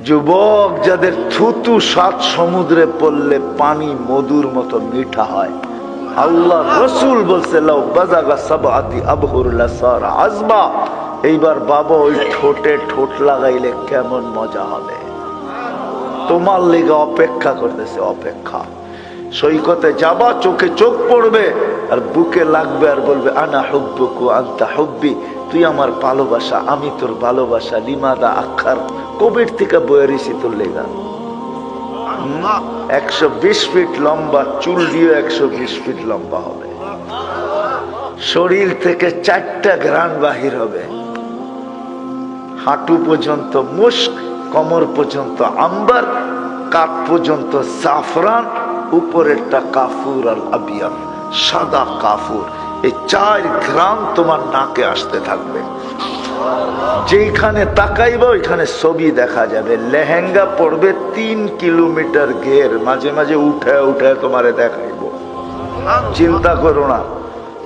যুবক, যাদের থুতু সাত সমুদ্রে পড়লে পানি মধুর মতো মিঠা হয়। আল্লাহ রসুল বলছে আজমা। এইবার বাবা ওই ঠোঁটে ঠোঁট লাগাইলে কেমন মজা হবে। তোমার লেগে অপেক্ষা করতেছে, অপেক্ষা। সৈকতে যাবা, চোখে চোখ পড়বে, আর বুকে লাগবে আর বলবে, আনা হুব্বুকু আন্তা হুব্বি। তুই আমার ভালোবাসা, আমি তোর ভালোবাসা, লিমাদা আখার। কোভিড থেকে বয়ারিছি তোর লেগা একশো বিশ ফিট লম্বা চুল দিয়ে একশো বিশ ফিট লম্বা হবে। শরীর থেকে চারটা গ্রান বাহির হবে। হাঁটু পর্যন্ত মুস্ক কমর পর্যন্ত আম্বার কাপ পর্যন্ত জাফরান উপরেরটা কাফুর আর আবিয়ান সাদা কাফুর। এই চার গ্রাম তোমার নাকে আসতে থাকবে। যেখানে তাকাইবা, ওইখানে ছবি দেখা যাবে। লেহেঙ্গা পড়বে তিন কিলোমিটার ঘের। মাঝে মাঝে উঠে উঠে তোমারে দেখাইবো। চিন্তা করো না।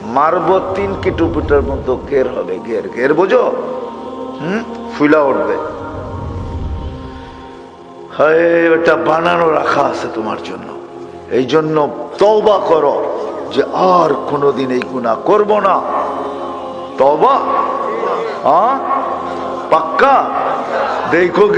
মারবো তিন কিলোমিটার মতো ঘের হবে। ঘের ঘের, বোঝো? হুম? ফুলা উঠবে। হয় ওটা বানানো রাখা আছে তোমার জন্য। এই জন্য তওবা করো যে আর কোনোদিন এই গুণা করব না। তবা হ্যাঁ পাক্কা দেখো